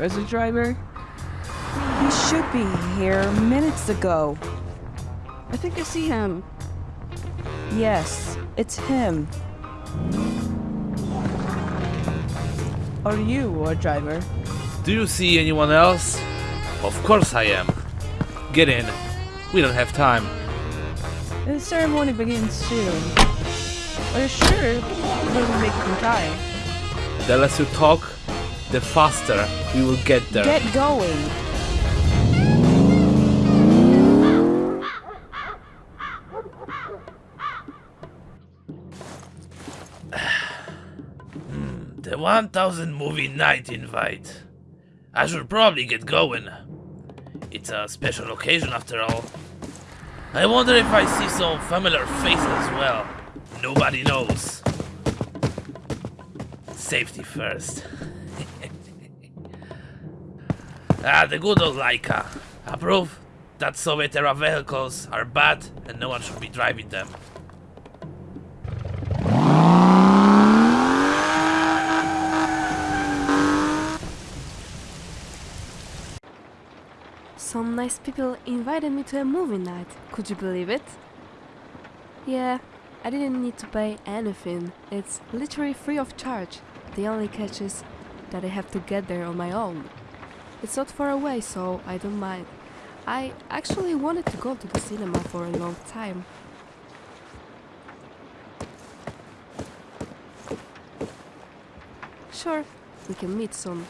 Where's a driver? He should be here minutes ago. I think I see him. Yes, it's him. Are you a driver? Do you see anyone else? Of course I am. Get in. We don't have time. The ceremony begins soon. Are you sure we'll make it in time? The less you talk, the faster we will get there. Get going. Hmm, the 1000 movie night invite. I should probably get going. It's a special occasion after all. I wonder if I see some familiar faces as well. Nobody knows. Safety first. Ah, the good old Laika. Approve that Soviet era vehicles are bad and no one should be driving them. Some nice people invited me to a movie night. Could you believe it? Yeah, I didn't need to pay anything. It's literally free of charge. The only catch is that I have to get there on my own. It's not far away, so I don't mind. I actually wanted to go to the cinema for a long time. Sure, we can meet soon.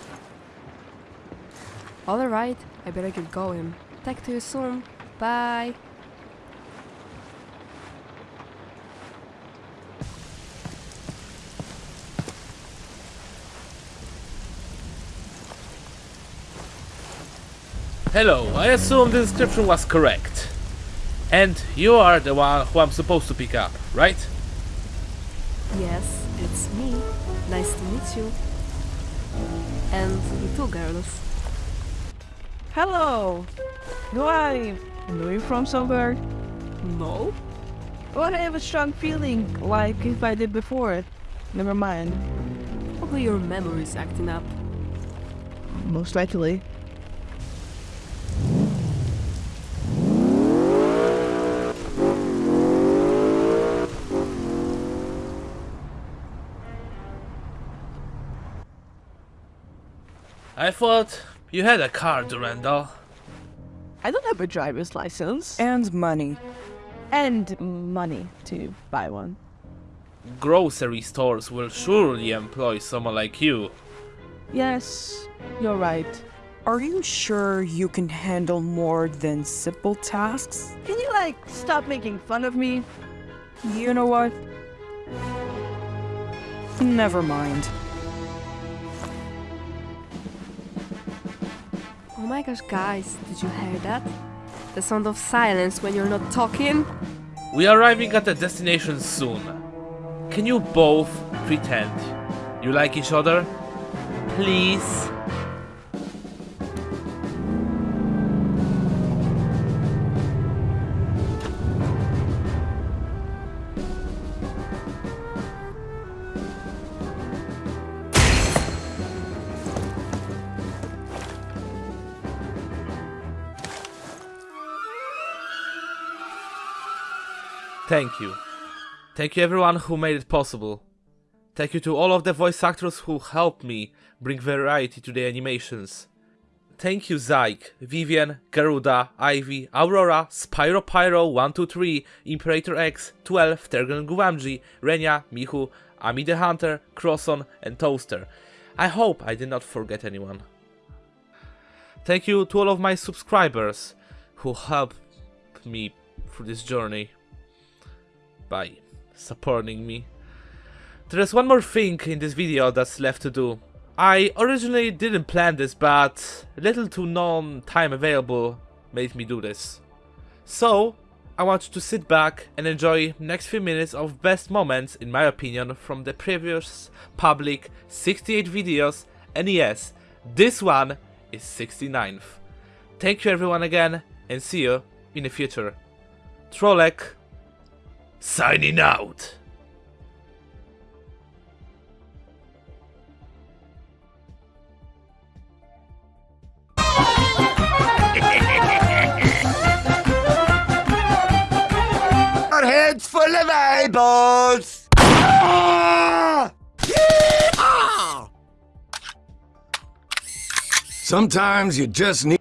Alright, I better get going. Talk to you soon. Bye. Hello, I assume the description was correct. And you are the one who I'm supposed to pick up, right? Yes, it's me. Nice to meet you. And you too, girls. Hello! Do I know you from somewhere? No? Well, I have a strong feeling, like if I did before. Never mind. Probably your memory's acting up. Most likely. I thought you had a car, Durandal. I don't have a driver's license. And money. And money to buy one. Grocery stores will surely employ someone like you. Yes, you're right. Are you sure you can handle more than simple tasks? Can you, like, stop making fun of me? You know what? Never mind. Oh my gosh, guys, did you hear that? The sound of silence when you're not talking? We are arriving at the destination soon. Can you both pretend you like each other? Please? Thank you. Thank you everyone who made it possible. Thank you to all of the voice actors who helped me bring variety to the animations. Thank you Zyke, Vivian, Garuda, Ivy, Aurora, Spyro Pyro 123, Imperator X, 12, Tergan Guamji, Renya, Mihu, Ami the Hunter, Crosson, and Toaster. I hope I did not forget anyone. Thank you to all of my subscribers who helped me through this journey by supporting me. There is one more thing in this video that's left to do. I originally didn't plan this, but little to none time available made me do this. So, I want you to sit back and enjoy next few minutes of best moments, in my opinion, from the previous public 68 videos, and yes, this one is 69th. Thank you everyone again, and see you in the future. Trolek Signing out. Our heads full of eyeballs. Sometimes you just need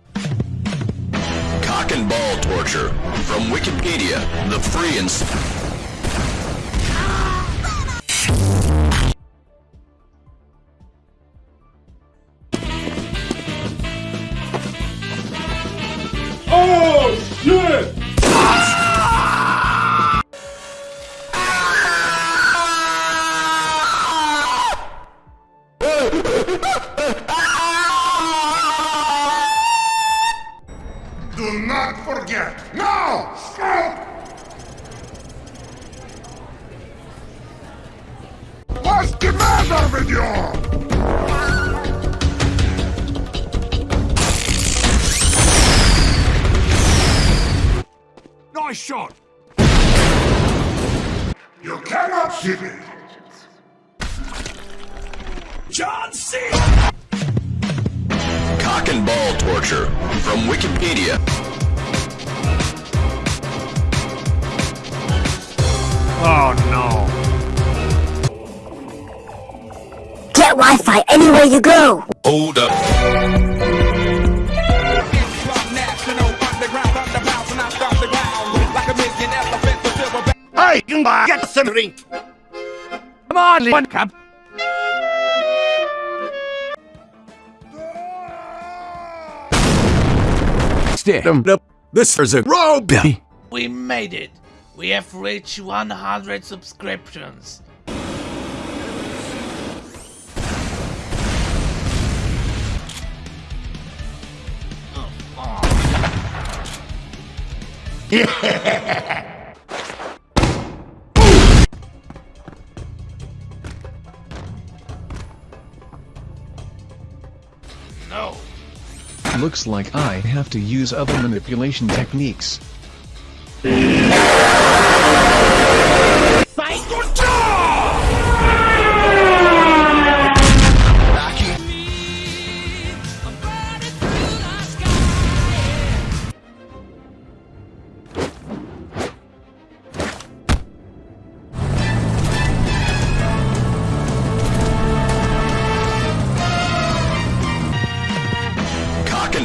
cock and ball torture from Wikipedia, the free and matter? Nice shot! You cannot see me! John C! Cock and ball torture. From Wikipedia. Oh, Get Wi-Fi anywhere you go. Hold up. Hey, you get some drink! Come on, one cup. Stand up. Um, this is a robe! We made it! We have reached 100 subscriptions! No! Looks like I have to use other manipulation techniques.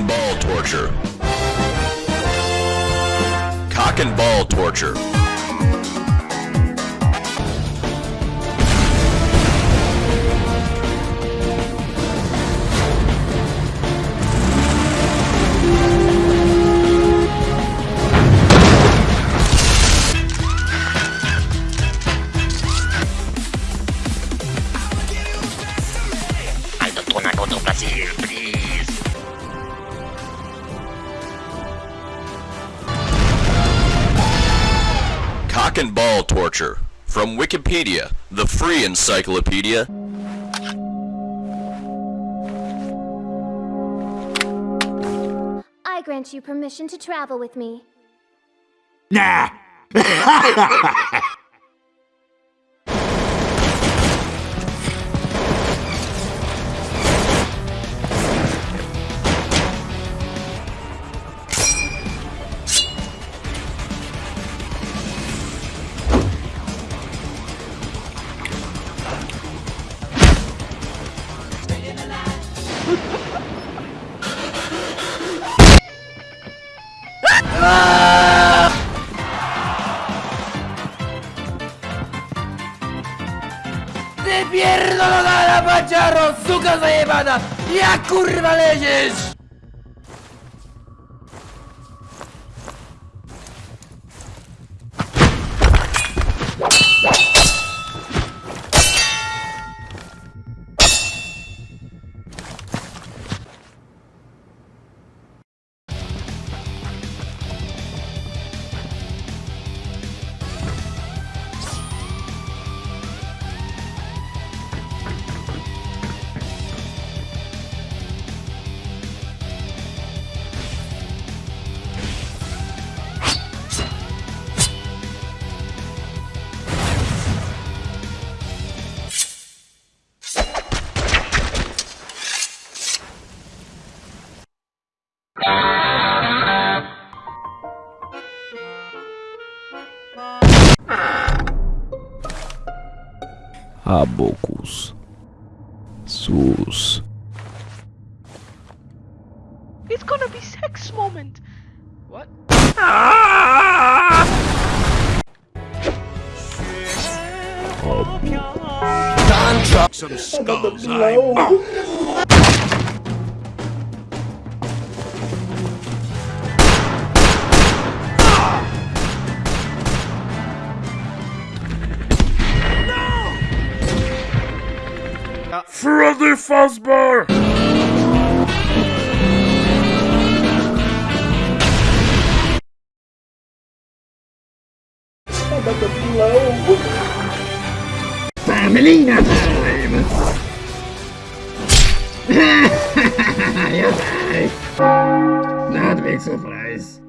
Ball torture. Cock and ball torture. Cock and ball torture. From Wikipedia, the free encyclopedia. I grant you permission to travel with me. Nah! paciaro, suka zajebana! Jak kurwa leziesz? Abocus. Sus. It's gonna be sex moment. What? Ah! Some skulls, Ja. Freddy Fazbear! Met time. Ja, Pamelina time! Jawel! Na het wisselprijs.